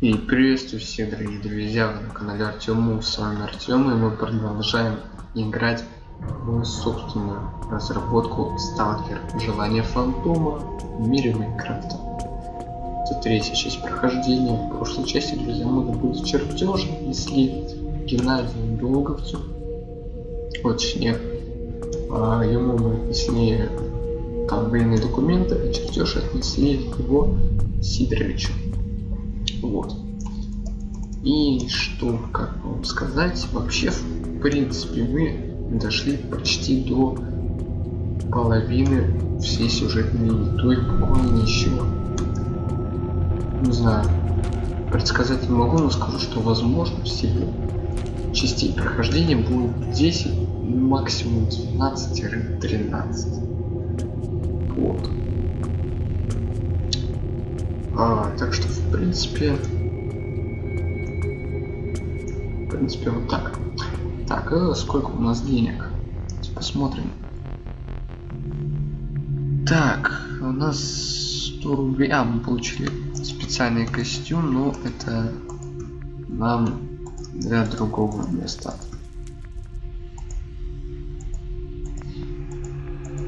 И приветствую всех, дорогие друзья, вы на канале Артему, с вами Артем, и мы продолжаем играть в собственную разработку Сталкер Желание Фантома в мире Майнкрафта. Это третья часть прохождения. В прошлой части, друзья, мы были чертеж несли Геннадию Долговцу. Точнее, а, ему мы отнесли там военные документы, а чертеж отнесли его Сидоровичу. Вот. И что, как вам сказать, вообще, в принципе, мы дошли почти до половины всей сюжетной линии, то есть буквально еще, не знаю, предсказать не могу, но скажу, что возможно всего частей прохождения будет 10, максимум 12-13. Вот. А, так что, в принципе, в принципе, вот так. Так, а сколько у нас денег? Посмотрим. Так, у нас 100 рублей. А, мы получили специальный костюм, но это нам для другого места.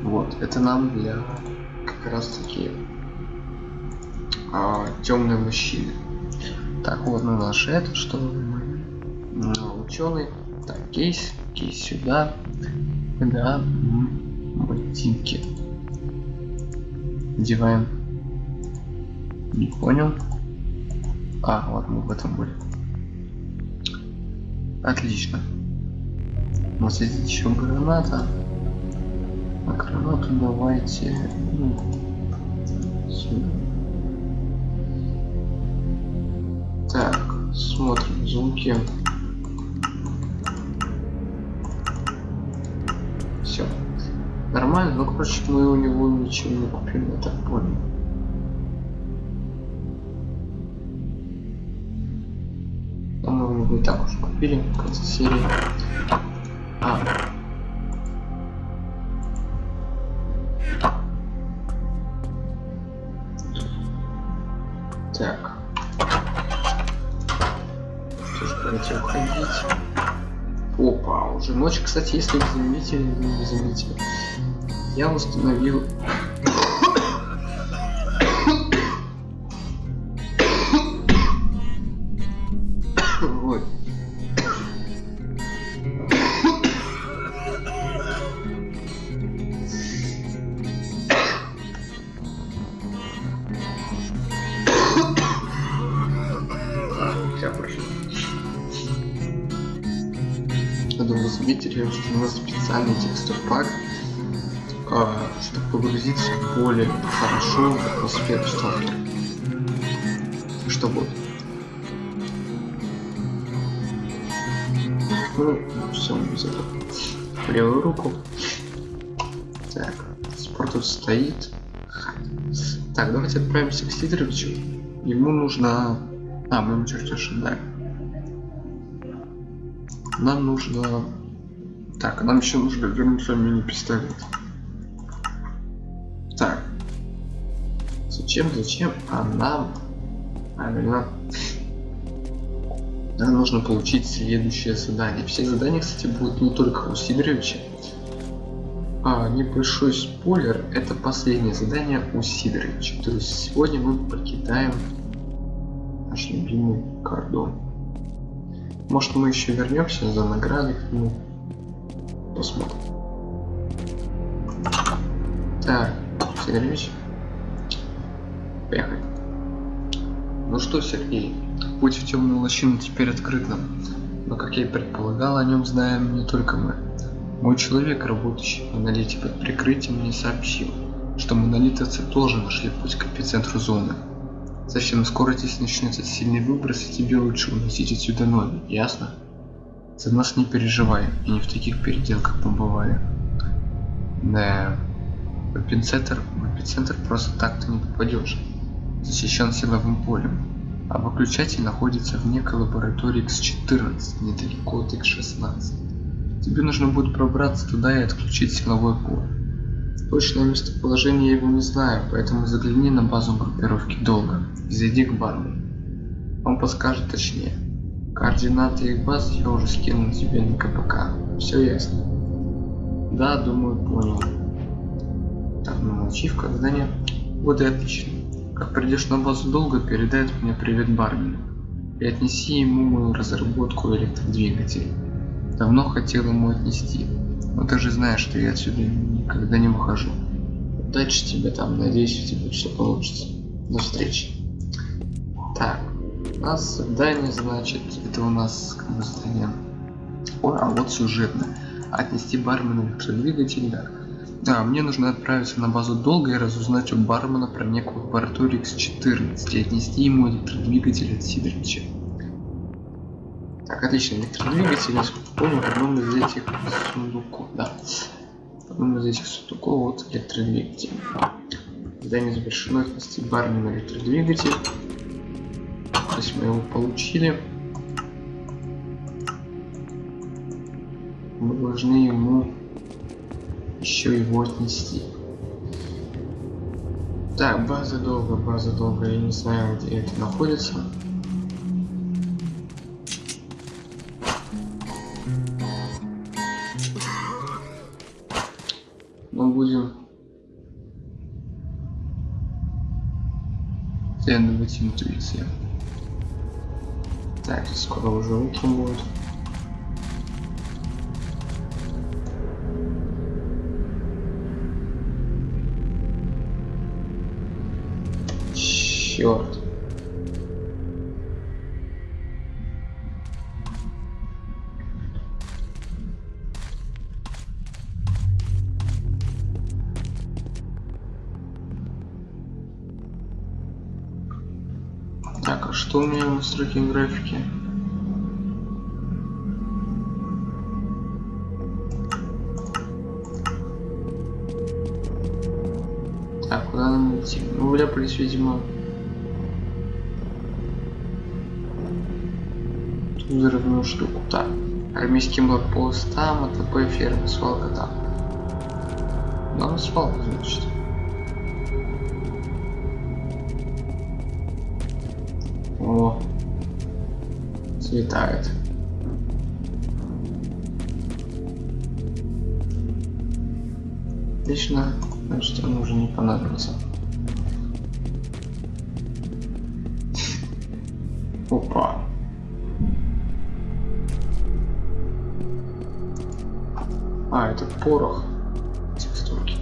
Вот, это нам для как раз таки а, темные мужчины. Так, вот на наш это, что ну, ученый. Так, кейс, кейс сюда. Да, ботинки. Одеваем. Не понял. А, вот мы в этом были. Отлично. У нас есть еще граната. А гранату давайте ну, сюда. Так, смотрим звуки. Все. Нормально, но короче мы у него ничего не купим, я так понял. По-моему, мы и так уже купили в конце серии. А, Кстати, если вы заметили, не заметили, я установил атмосферу сталкера. Что будет? Ну, все, мы забыл. Левую руку. Так, спорт тут стоит. Так, давайте отправимся к Сидоровичу. Ему нужно... А, мы ему чертеж отдаем нам нужно... Так, нам еще нужно вернуться мини-пистолет. Зачем, зачем? А нам... Нужно получить следующее задание. Все задания, кстати, будут не только у Сидоровича. А, небольшой спойлер, это последнее задание у Сидоровича. То есть сегодня мы покидаем наш любимый кордон. Может мы еще вернемся за наградой ну посмотрим. Так, Сергеевич. Поехали. Ну что, Сергей, путь в темную лощину теперь открыт нам. Но как я и предполагал, о нем знаем не только мы. Мой человек, работающий в монолите под прикрытием, мне сообщил, что монолитовцы тоже нашли путь к эпицентру зоны. Совсем скоро здесь начнется сильный выброс, и тебе лучше уносить отсюда ноги, ясно? За нас не переживай, и не в таких переделках побывали. Да, в эпицентр, в эпицентр просто так ты не попадешь. Защищен силовым полем. А выключатель находится в некой лаборатории X14, недалеко от X16. Тебе нужно будет пробраться туда и отключить силовое поле. Точное местоположение я его не знаю, поэтому загляни на базу группировки долго и зайди к банду. Он подскажет точнее. Координаты их баз я уже скинул тебе на КПК. Все ясно. Да, думаю, понял. Так, ну ачивка, задание. Вот и отлично. Как придешь на базу долго, передает мне привет Бармину. И отнеси ему мою разработку электродвигателей. Давно хотел ему отнести. Но ты же знаешь, что я отсюда никогда не выхожу. Удачи тебе там, надеюсь, у тебя все получится. До встречи. Так, у нас задание, значит, это у нас как бы задание. О, а вот сюжетное. Отнести бармену электродвигатель, да. Да, мне нужно отправиться на базу долго и разузнать у бармена про некую лабораторию X14 и отнести ему электродвигатель от Сидоровича. Так, отлично, электродвигатель, насколько помню, в одном из этих сундуков, да. В одном из этих сундуков вот электродвигатель. Задание завершено, отнести бармена электродвигатель. То есть мы его получили. Мы должны ему еще его отнести. Так, база долго, база долго, я не знаю, где это находится. Но будем следовать интуиции. Так, скоро уже утром будет. Черт. Так, а что у меня в настройке графики? Так, куда нам идти? Ну, вляпались, видимо, взрывную штуку. Так, армейский блокпост там, АТП, ферма, свалка там. Ну, свалка, значит. О, светает. Отлично, значит, он уже не понадобится. Опа. Порох. Текстурки.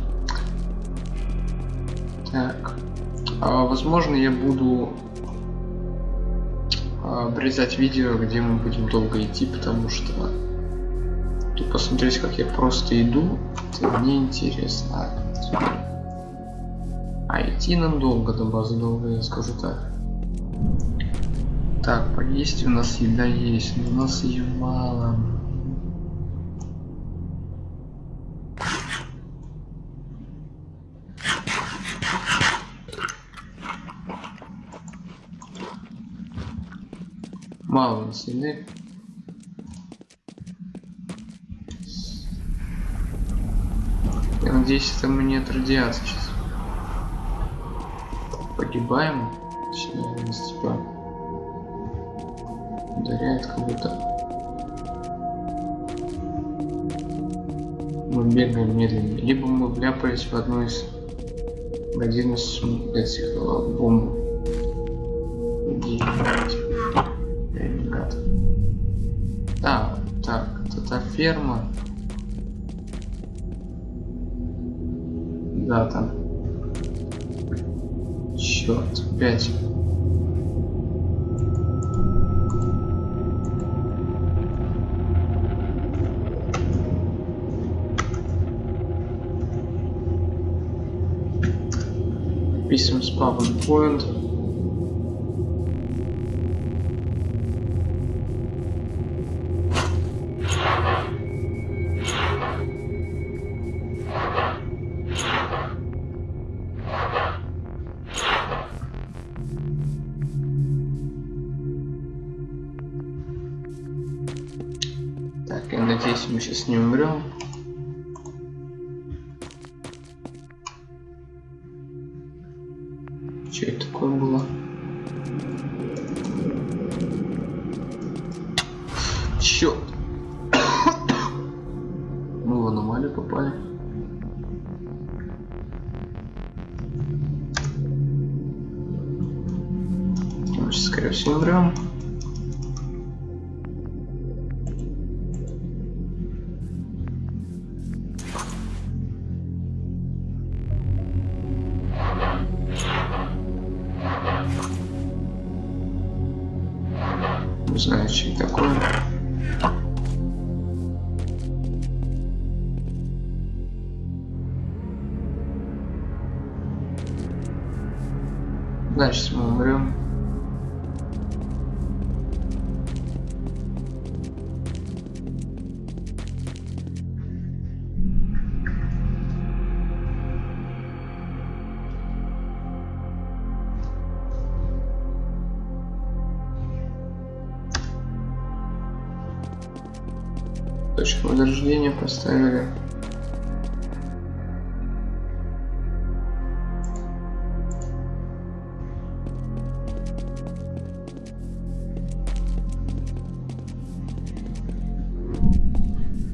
Так. А, возможно, я буду обрезать видео, где мы будем долго идти, потому что тут посмотреть, как я просто иду, это мне интересно. А идти нам долго до базы долго, я скажу так. Так, поесть у нас еда есть, но у нас ее мало. Мало у нас еды. Я надеюсь, это мы не от радиации сейчас. Погибаем. Точнее, нас типа ударяет как будто. Мы бегаем медленнее. Либо мы вляпались в одну из один из. Где ребят. Да, так, это ферма. Да, там. Черт, пять. Писем с PowerPoint. Так, Черт. Мы в аномалию попали. Сейчас, скорее всего, умрем. Возрождения поставили.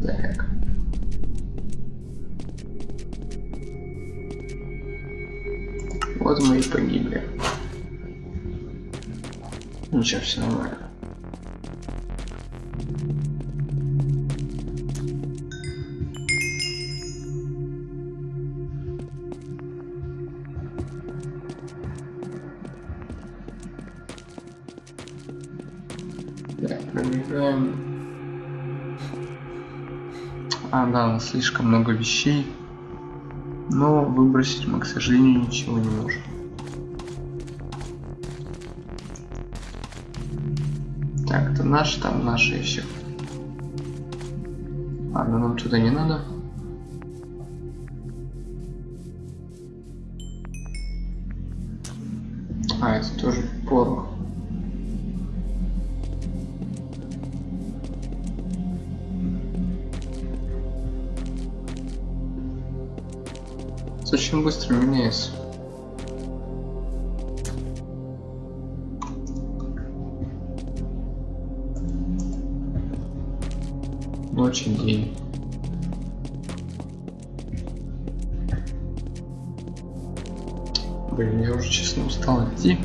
Так. Вот мы и погибли. Ничего, все нормально. Так, пробегаем. А, да, слишком много вещей. Но выбросить мы, к сожалению, ничего не можем. Так, это наш, там наше еще. Ну нам туда не надо. А, это тоже порох. Очень быстро меняется. Очень день. Блин, я уже честно устал идти.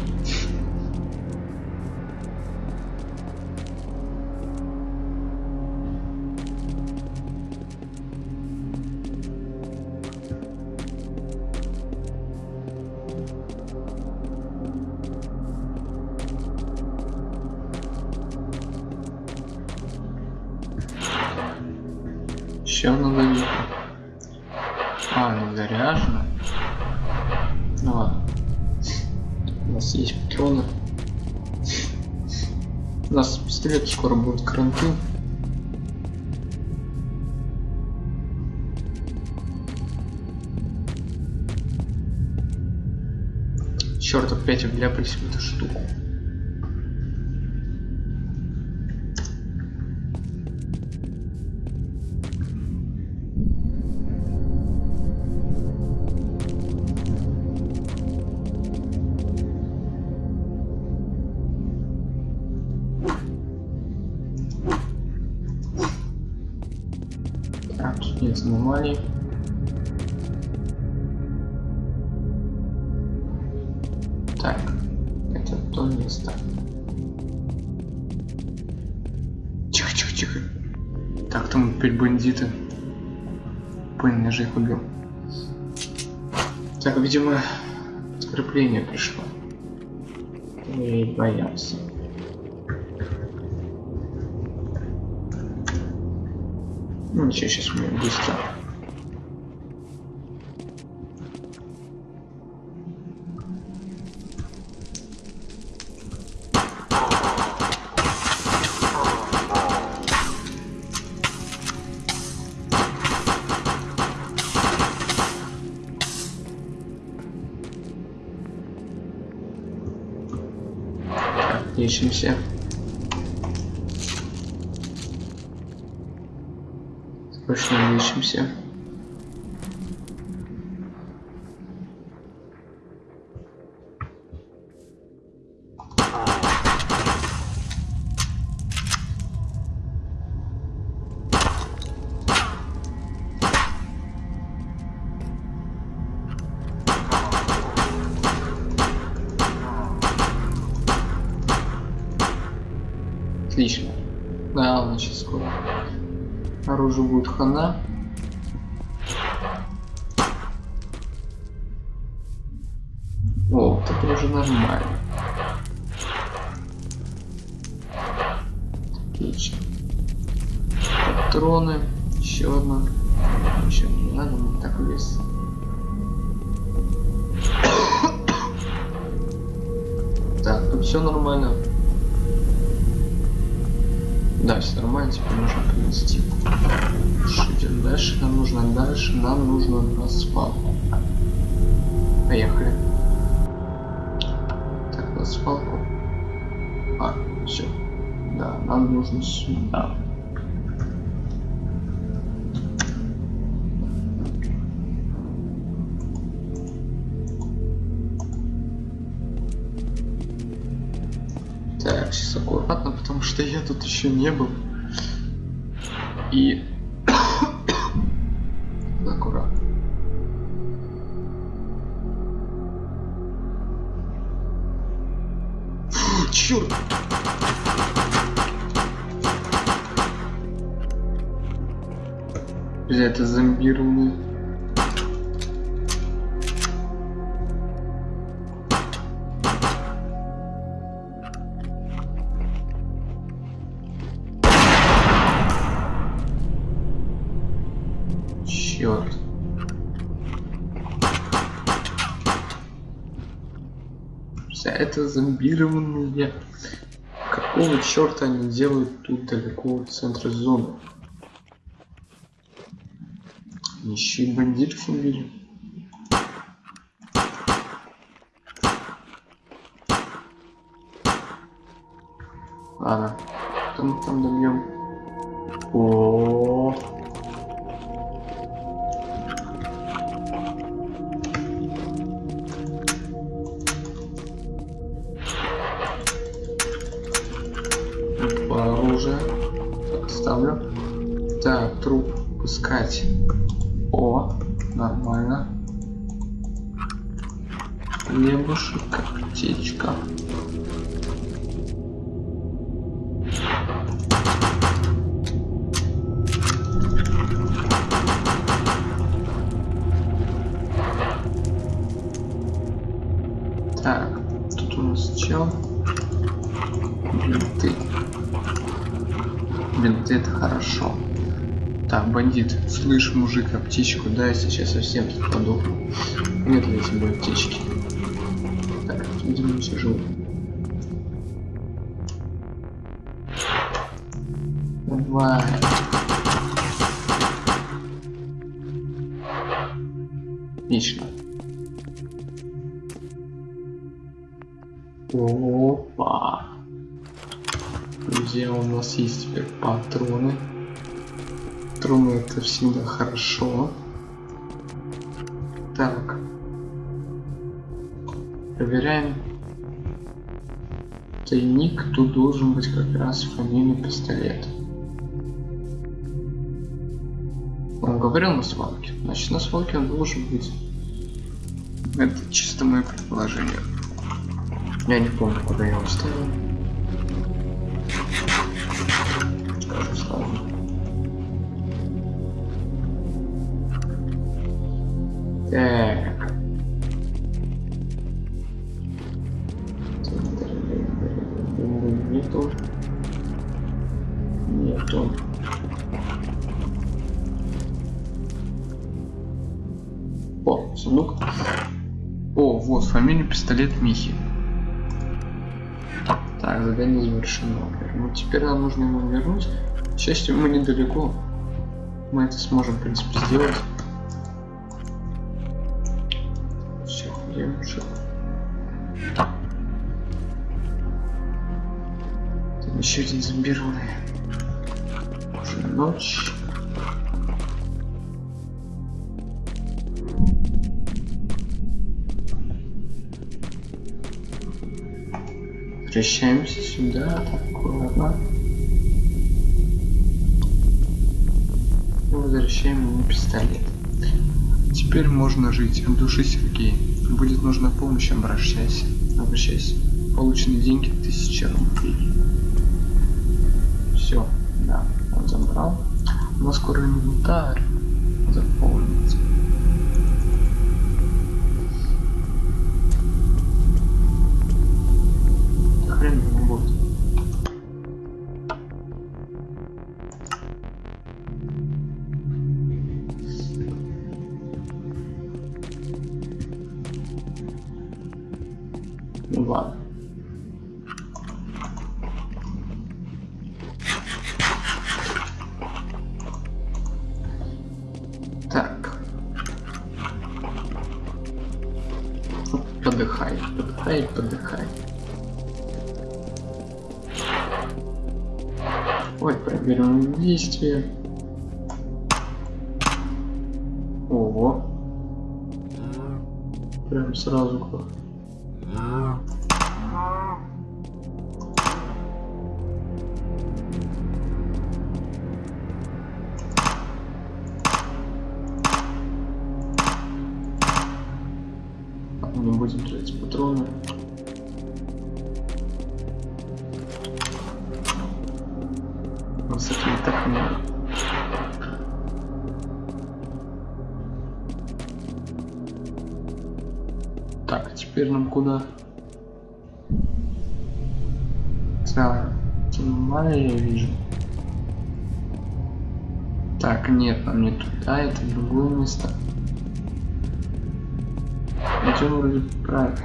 Скоро будет карантин. Черт, опять вляпались в эту штуку. Бандиты. Блин, я же их убил. Так, видимо, подкрепление пришло. И боятся. Ну ничего, сейчас мы быстро. Ищемся. Срочно ищемся. Отлично. Да, значит скоро. Оружие будет хана. О, это уже нормально. Отлично. Патроны. Еще одна. Еще не надо, мне так вес. Так, тут все нормально. Да, все нормально, теперь можно принести. Идем дальше? Нам нужно дальше, нам нужно на спалку. Поехали. Так, на спалку. А, все. Да, нам нужно сюда. Тут еще не был. И... аккуратно. Черт! Бля, это зомбированный. Черт. Вся это зомбированные. Какого черта они делают тут далеко от центра зоны? Еще и бандитов убили. Ладно, там там добьем. О, Опа, слышь, мужик, аптечку дай, сейчас совсем тут. Нет ли тебе аптечки? Так, видимо, все живут. Давай. Отлично. Опа. Друзья, у нас есть теперь патроны. Патроны это всегда хорошо. Так. Проверяем. Тайник, тут должен быть как раз фамильный пистолет. Он говорил на свалке. Значит, на свалке он должен быть. Это чисто мое предположение. Я не помню, куда я его ставил. Так. Нету. Нету. О, сундук. О, вот, фамилия пистолет Михи. Так, задание завершено. Ну, теперь нам нужно его вернуть. К счастью, мы недалеко. Мы это сможем, в принципе, сделать. Еще один зомбированный. Уже ночь. Возвращаемся сюда, так аккуратно. И возвращаем ему пистолет. Теперь можно жить. От души Сергей. Будет нужна помощь, обращайся. Обращайся. Полученные деньги 1000 рублей. Все. Да, он забрал. У нас скоро инвентарь заполнится. Куда? Так, Тимая я вижу. Так, нет, нам не туда, это другое место. Идем вроде правильно.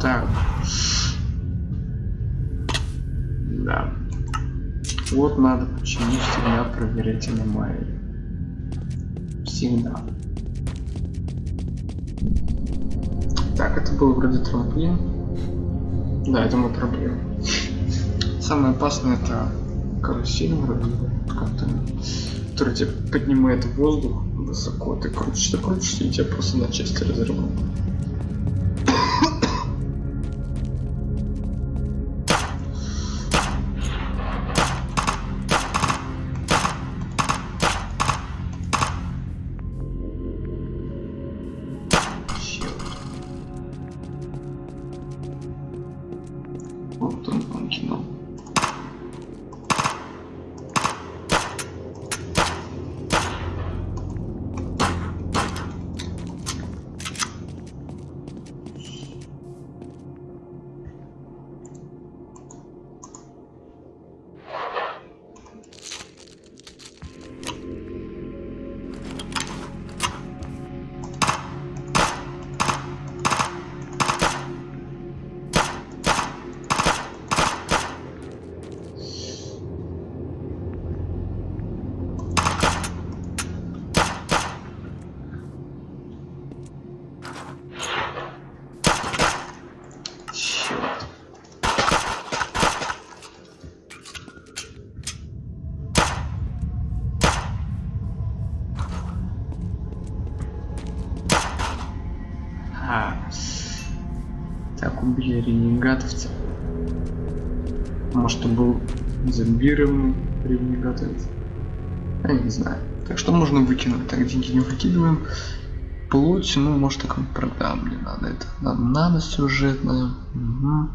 Так. Да. Вот надо почему всегда проверять аномалии. Всегда. Так, это был вроде трамплин. Да, это мой трамплин. Самое опасное это карусель вроде как-то, который тебя поднимает в воздух высоко, ты крутишься, крутишься, и тебя просто на части разрывает. Ренегатовца. Может, он был зомбированный ренегатовец? Я не знаю. Так что можно выкинуть. Так, деньги не выкидываем. Плоть, ну, может, так продам. Мне надо это. Надо, надо сюжетное. Угу.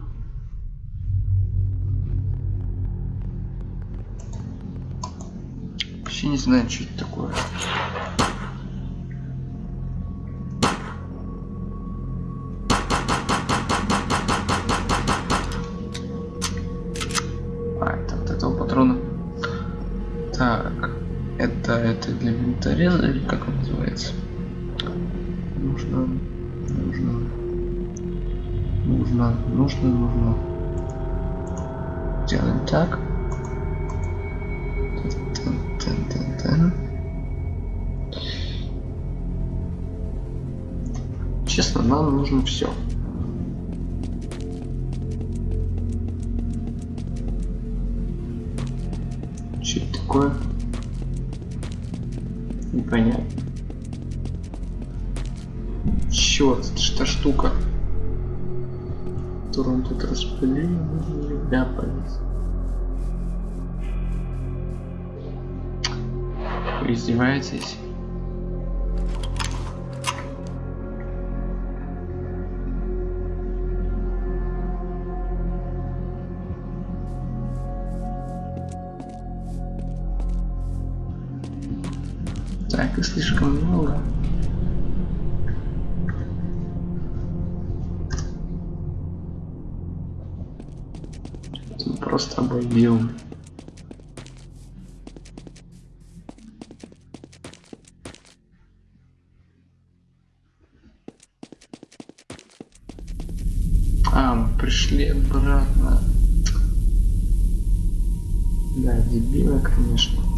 Вообще не знаю, что это такое. Как он называется? Нужно, нужно, нужно, нужно, нужно. Делаем так. Честно, нам нужно все. Что это такое? Непонятно. Черт, это что штука? Которую он тут распылил, ляпать. Вы издеваетесь? И слишком много. Просто обойдем. А, мы пришли обратно. Да, дебилы, конечно.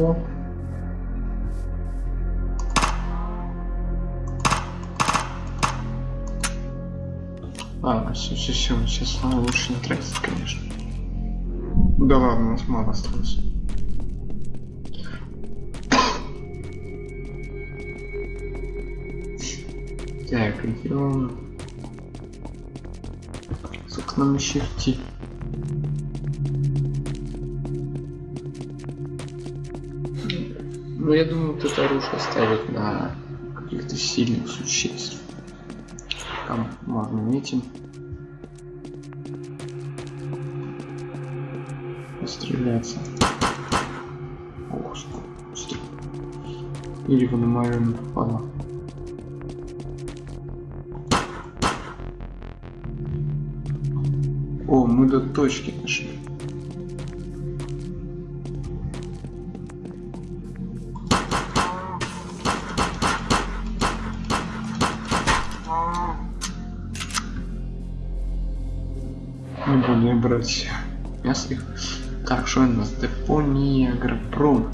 Ничего. Ладно, все, все, все, сейчас лучше не тратить, конечно. Да ладно, у нас мало осталось. Так, идем. Сколько нам еще идти? Ну, я думаю, вот это оружие ставят на каких-то сильных существ. Там можно этим постреляться. Ох, что Или вы на мою не попала. О, мы до точки дошли. Их. Так, что у нас? Депо Ниагропром.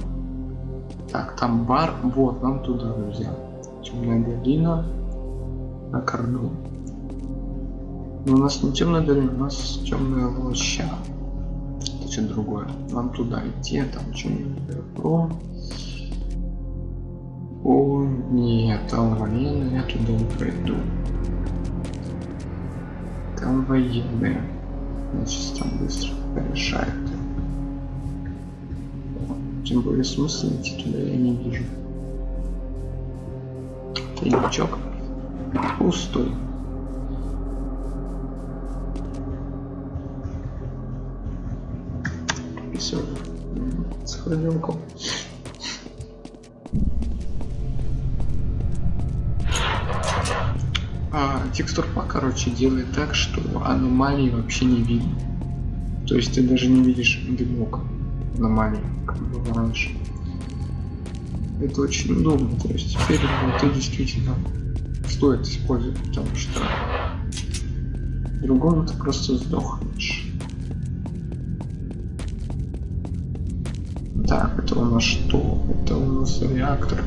Так, там бар. Вот, нам туда, друзья. Темная долина. На корду. Но у нас не темная долина, у нас темная лоща. Это что другое. Нам туда идти, а там Ниагропром. О, нет, там военные, я туда не пройду. Там военные. Значит, там быстро порешает. Тем более смысла идти туда я не вижу. Тайничок пустой. Все, сохранилку. а, текстурпак, короче, делает так, что аномалии вообще не видно. То есть ты даже не видишь дымок аномалии, как было раньше. Это очень удобно, то есть теперь ну, ты действительно стоит использовать, потому что другому ты просто сдохнешь. Так, это у нас что? Это у нас реактор.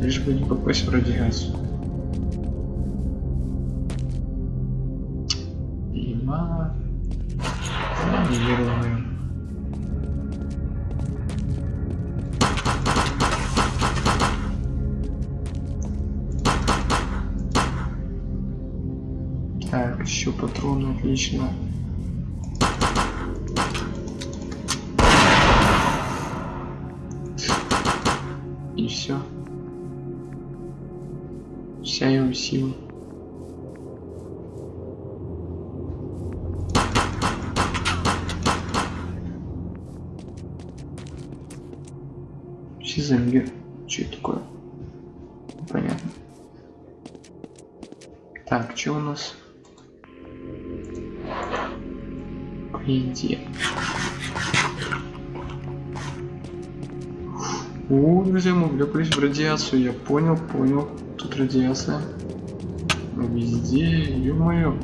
Лишь бы не попасть в радиацию. Патроны, отлично. И все. Вся его сила. Сиземгер. Что это такое? Понятно. Так, что у нас? Иди. О, друзья, мы влеплись в радиацию. Я понял, понял. Тут радиация. Везде, ё-моё.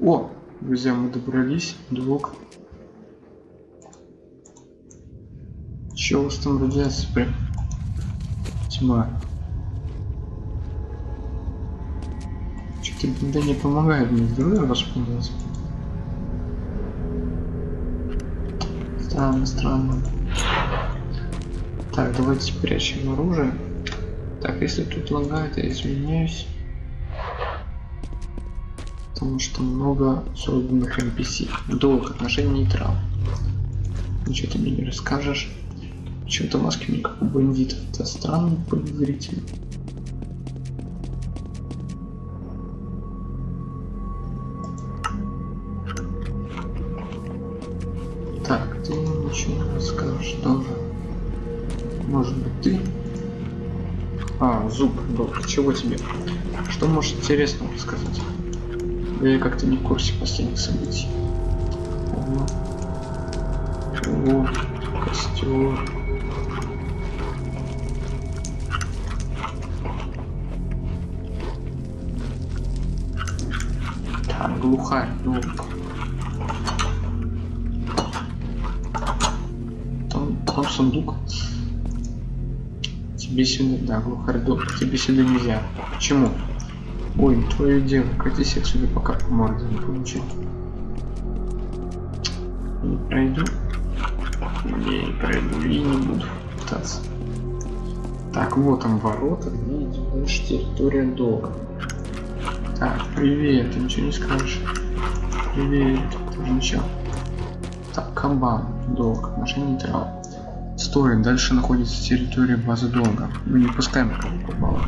О, друзья, мы добрались. Двух. Чё у вас там радиация? Тьма. Да не помогает мне здоровье восполнять. Странно, странно. Так, давайте спрячем оружие. Так, если тут лагает, я извиняюсь. Потому что много созданных NPC. Долг отношений нейтрал. Ничего ты мне не расскажешь. Почему-то маски не как у бандитов. Это странно подозрительно. Не расскажешь тоже. Может быть ты? А, зуб, долг. Чего тебе? Что можешь интересного рассказать? Я как-то не в курсе последних событий. О, костер. Там глухарь, долг. Сундук. Тебе сюда, да, глухарь, долг. Тебе сюда нельзя. Почему? Ой, твое дело, катись отсюда, пока по морде не получил. Не пройду. Не пройду и не буду пытаться. Так, вот там ворота, идет дальше территория долга. Так, привет, ты ничего не скажешь. Привет, тоже ничего. Так, кабан, долг, машина нейтрал. Стой, дальше находится территория базы долга. Мы не пускаем кого попало.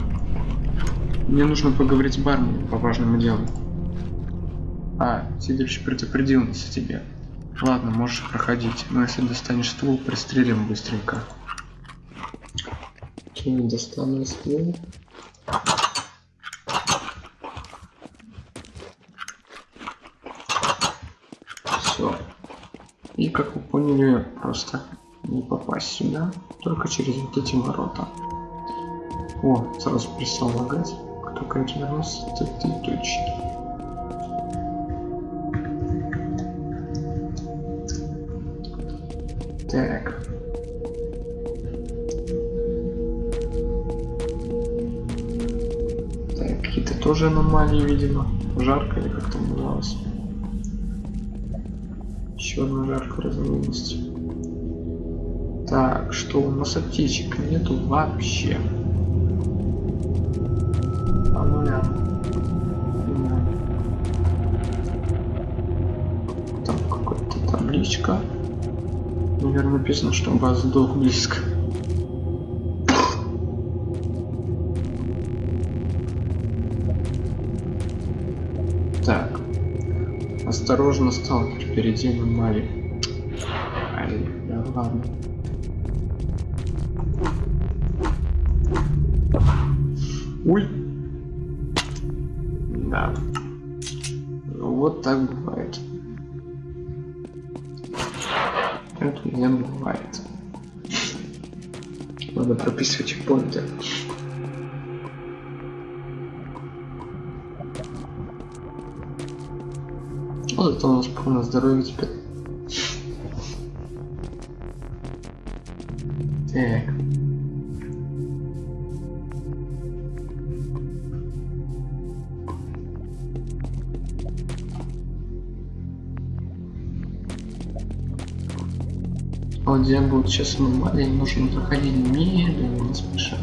Мне нужно поговорить с барменом по важному делу. А, Сидорович предупредил нас о тебе. Ладно, можешь проходить, но если достанешь ствол, пристрелим быстренько. Окей, достану ствол. Все. И как вы поняли, просто не попасть сюда, только через вот эти ворота. О, сразу перестал лагать. Только вернулся, это ты точно. Так. Так, какие-то тоже аномалии, видимо. Жарко или как там называлось. Еще одна жаркая разновидность. Так, что у нас аптечек нету вообще. По нуля. Там какая-то табличка. Наверное, написано, что у вас близко. Так. Осторожно, сталкер, впереди мы мали. Ай, да ладно. здоровья теперь. Так. Ладья будет сейчас мы маленький, нужно проходить медленно, спеша.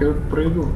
я пройду.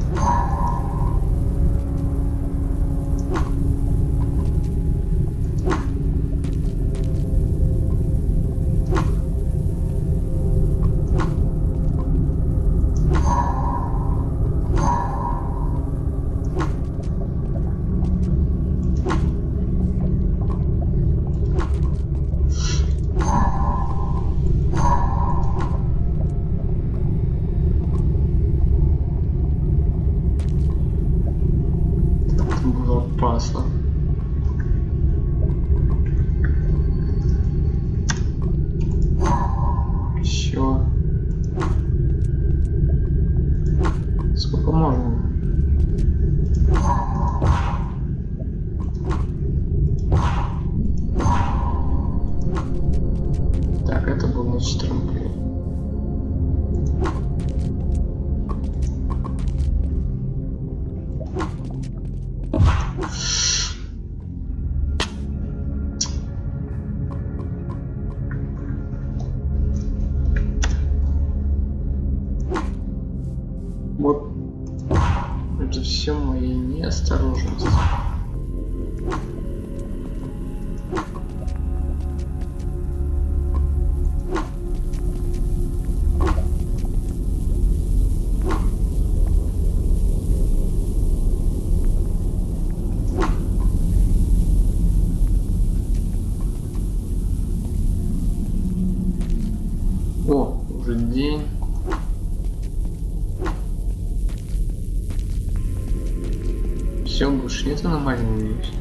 Слушай, нет аномальной вещи?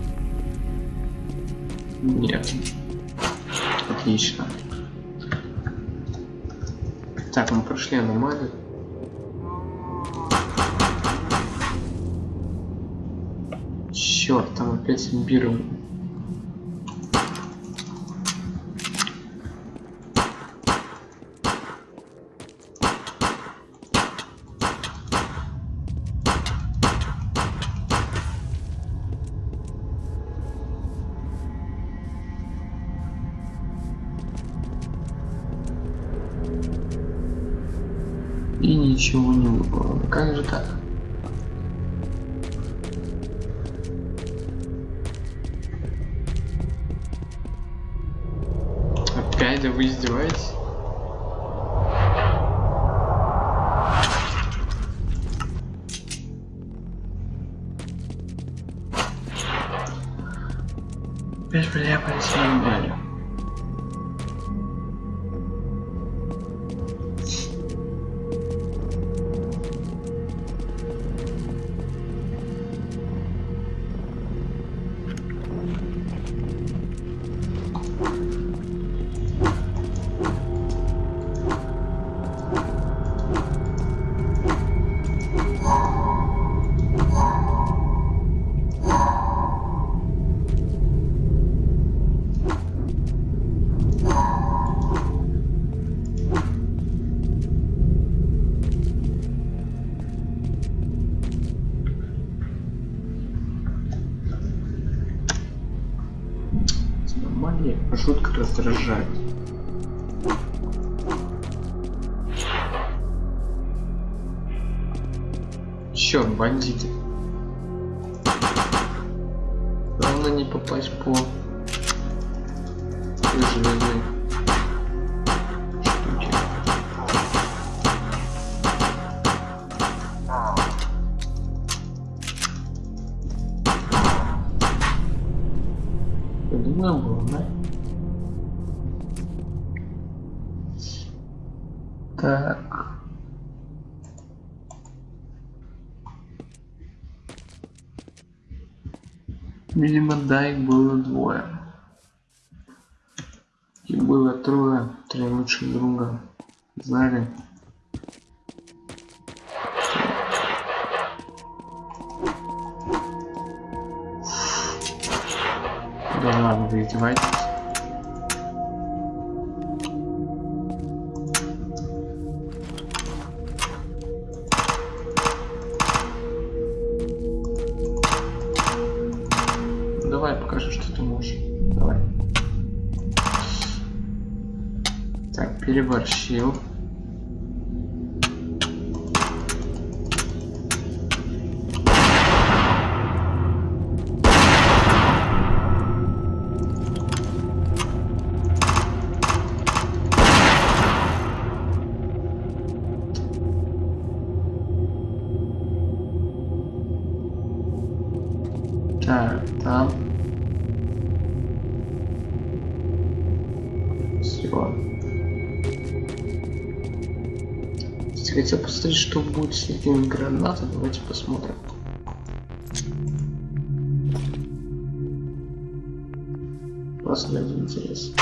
Нет. Отлично. Так, мы прошли аномалию. Черт, там опять биру Как же так? Раздражают. Черт, бандиты. Главное не попасть по Видимо, да, их было двое. И было трое, три лучших друга. Знали. Да ладно, вы Так, переборщил. Хотел посмотреть, что будет с этими гранатами. Давайте посмотрим. Просто ради интереса.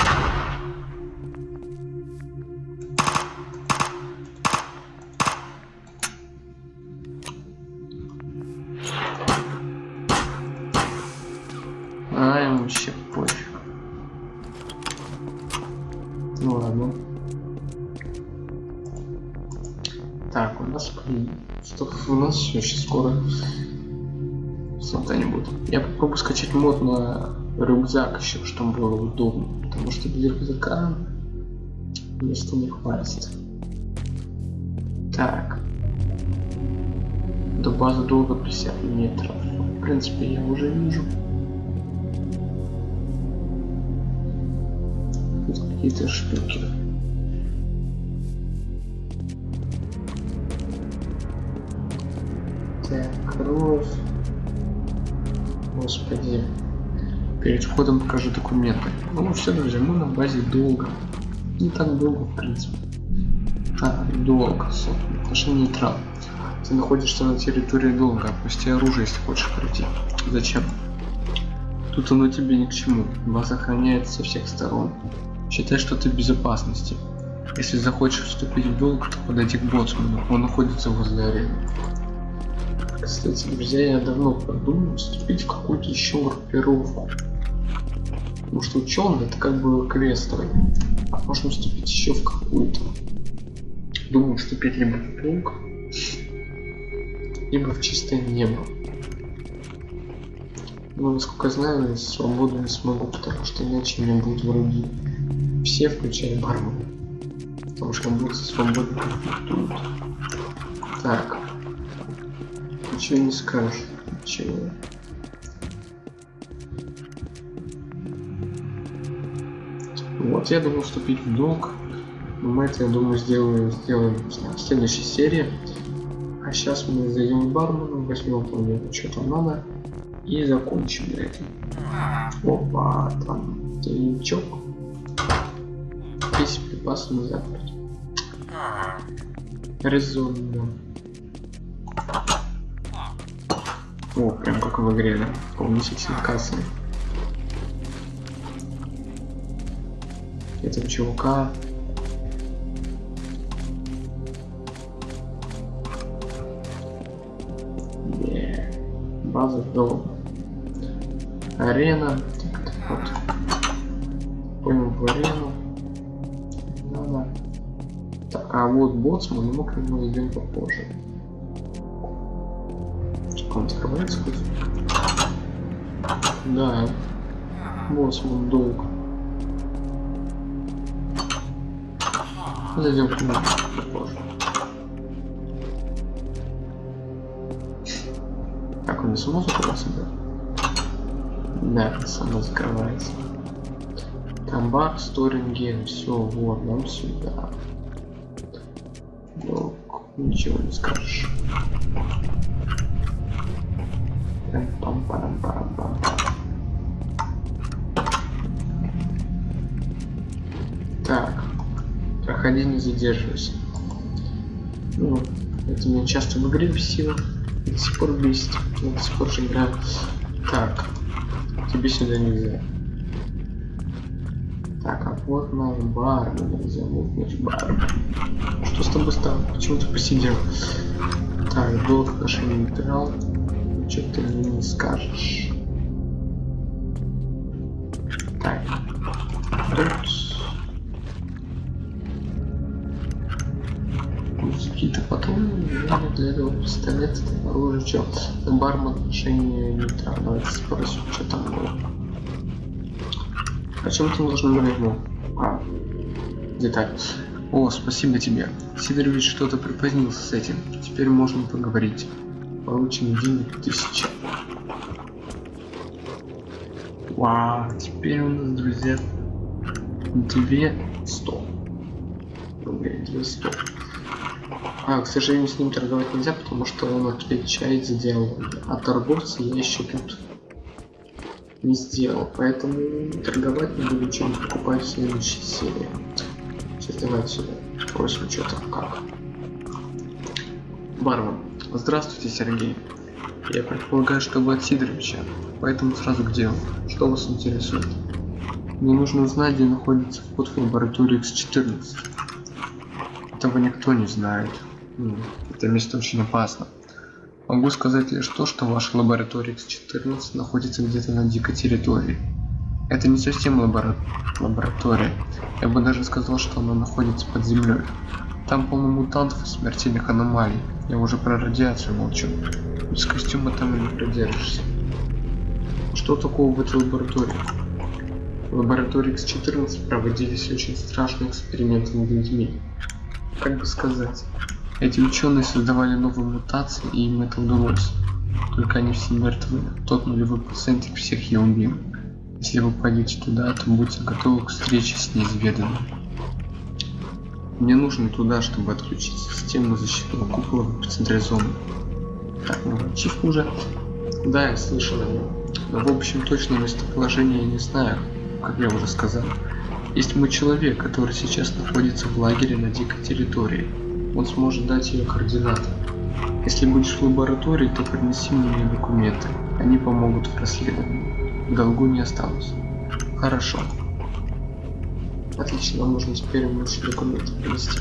Нас все, сейчас скоро не будет. Я попробую скачать мод на рюкзак еще, чтобы было удобно. Потому что без рюкзака места не хватит. Так. До базы долго 50 метров. В принципе, я уже вижу. Какие-то штуки. Перед входом покажу документы. Ну все, друзья, мы на базе долго. Не так долго, в принципе. А, долго, собственно. Отношение нейтрал. Ты находишься на территории долго. Опусти оружие, если хочешь пройти. Зачем? Тут оно тебе ни к чему. Вас охраняет со всех сторон. Считай, что ты в безопасности. Если захочешь вступить в долг, то подойди к боцману, он находится возле арены. Кстати, друзья, я давно продумал вступить в какую-то еще группировку. Потому что ученый это как бы квестовый. А можно вступить еще в какую-то. Думаю, вступить либо в полк, либо в чистое небо. Но, насколько знаю, свободу не смогу, потому что иначе меня будут враги. Все, включая бармена. Потому что он будет конфликтует. Так. Ничего не скажешь. Ничего. Вот, я думал вступить в долг. Но мы это, я думаю, сделаем, сделаем в следующей серии. А сейчас мы зайдем к бармену, возьмем планету, что там надо. И закончим на этом. Опа, там тайничок. Весь припасы на запад. Резонно. О, прям как в игре, да? Полнительные кассы. Этого чувака. База дома арена. Так, так вот. Понял в арену. Надо. Так а вот боцман мы к нему идем попозже он открывается хоть да боцман долг Зайдем к нему. Так, он не само закрывается, да? Да, само закрывается. Там бар, сторинген, все, вот, нам сюда. Ну, ничего не скажешь. Так проходи не задерживайся. Ну, это меня часто в игре бесило. До сих пор бесит. До сих пор же играю. Так тебе сюда нельзя. Так а вот наш бар нельзя вот наш бар что с тобой стало? Почему ты посидел? Так долг отношения нейтрал что ты мне не скажешь так тут какие-то патроны, время для этого пистолета, там оружие, что? Бармен отношение нейтрал, давайте спросим, что там было. О чем ты должен говорить, ну? А, деталь. О, спасибо тебе. Сидорович что-то припозднился с этим. Теперь можно поговорить. Получим денег тысяча. Вау, теперь у нас, друзья, 200 рублей, 200. А, к сожалению, с ним торговать нельзя, потому что он отвечает за диалог. А торговца я еще тут не сделал. Поэтому торговать не буду, чем покупать в следующей серии. Сейчас давайте. Спросим, что там, как. Бармен. Здравствуйте, Сергей. Я предполагаю, что вы от Сидоровича, поэтому сразу к делу. Что вас интересует? Мне нужно узнать, где находится вход в лабораторию X14. Этого никто не знает. Это место очень опасно. Могу сказать лишь то, что ваша лаборатория X14 находится где-то на дикой территории. Это не совсем лабора... лаборатория. Я бы даже сказал, что она находится под землей. Там полно мутантов и смертельных аномалий. Я уже про радиацию молчу. Без костюма там и не продержишься. Что такого в этой лаборатории? В лаборатории X14 проводились очень страшные эксперименты над людьми. Как бы сказать, эти ученые создавали новые мутации, и им это удалось. Только они все мертвы. Тот нулевой процент всех я убил. Если вы пойдете туда, то будьте готовы к встрече с неизведанным. Мне нужно туда, чтобы отключить систему защитного купола зоны. Так, ну, ачивка уже. Да, я слышал. Но в общем точно местоположение я не знаю, как я уже сказал. Есть мой человек, который сейчас находится в лагере на дикой территории он сможет дать ее координаты. Если будешь в лаборатории, то принеси мне документы. Они помогут в расследовании. В долгу не осталось. Хорошо. Отлично, нам нужно теперь лучше документы принести.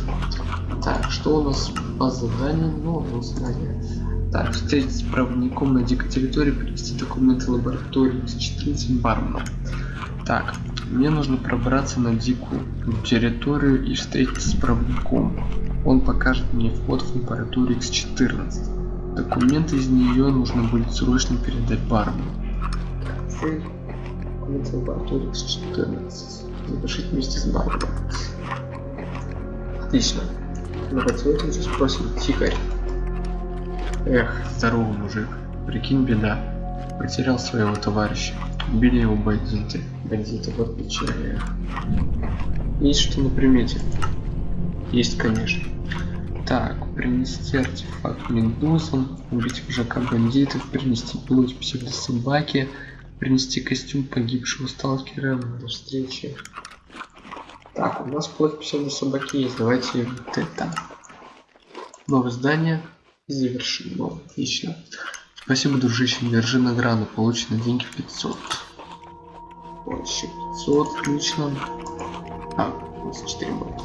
Так, что у нас по заданию? Ну, ну задание. Так, встретиться с проводником на дикой территории, принести документы лаборатории X14 барменом. Так, мне нужно пробраться на дикую территорию и встретиться с проводником. Он покажет мне вход в лабораторию X14. Документы из нее нужно будет срочно передать бармену. Цель. Лаборатории X14. Запишите вместе с барменом. Отлично. Давайте вот уже спросим. Тихарь. Эх, здоровый мужик. Прикинь, беда. Потерял своего товарища. Убили его бандиты. Бандиты, вот печально. Есть что на примете? Есть, конечно. Так, принести артефакт медузам, убить вожака бандитов, принести плоть псевдособаки, принести костюм погибшего сталкера на встрече. Так, у нас плоть псевдособаки есть, давайте вот это. Новое здание завершено. Отлично. Спасибо, дружище, держи награду, получено деньги 500. Вот еще 500, отлично. А, 24 было.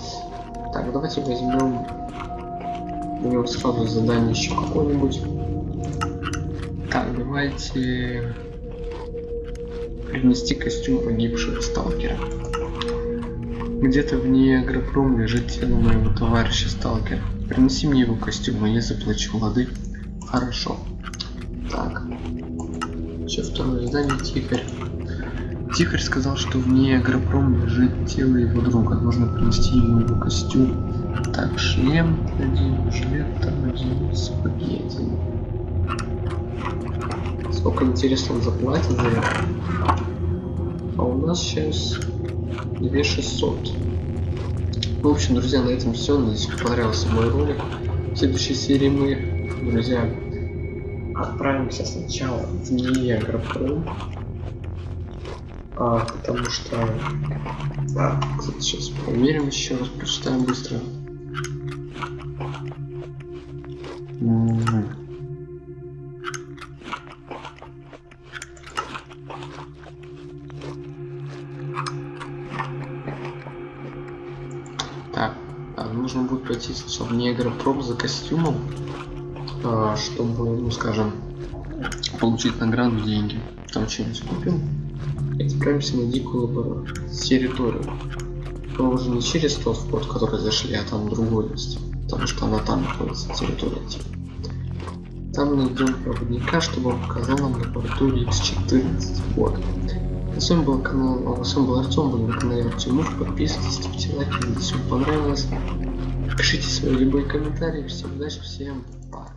Так, давайте возьмем у него сразу задание еще какое-нибудь. Так, давайте принести костюм погибшего сталкера. Где-то вне агропром лежит тело моего товарища сталкера. Принеси мне его костюм, и я заплачу лады. Хорошо. Так. Еще второе задание Тихарь. Тихарь сказал, что вне агропром лежит тело его друга. Нужно принести ему его костюм. Так, шлем один, жилет там один, сапоги один. Сколько интересно он заплатит за это? А у нас сейчас 2600. В общем, друзья, на этом все. Надеюсь, понравился мой ролик. В следующей серии мы, друзья, отправимся сначала в Ниагропром. А, потому что... А, кстати, сейчас проверим еще раз, прочитаем быстро. Костюмом, а, чтобы, ну скажем, получить награду деньги. Там что-нибудь купим. И отправимся на дикую территорию. Но уже не через тот вход, который зашли, а там другой есть. Потому что она там находится, территория типа. Там найдем проводника, чтобы он показал нам лабораторию X14. Вот. С вами был канал, а, с вами был Артем, был на канале Артем Подписывайтесь, ставьте лайки, если вам понравилось. Пишите свои любые комментарии. Всем удачи, всем пока.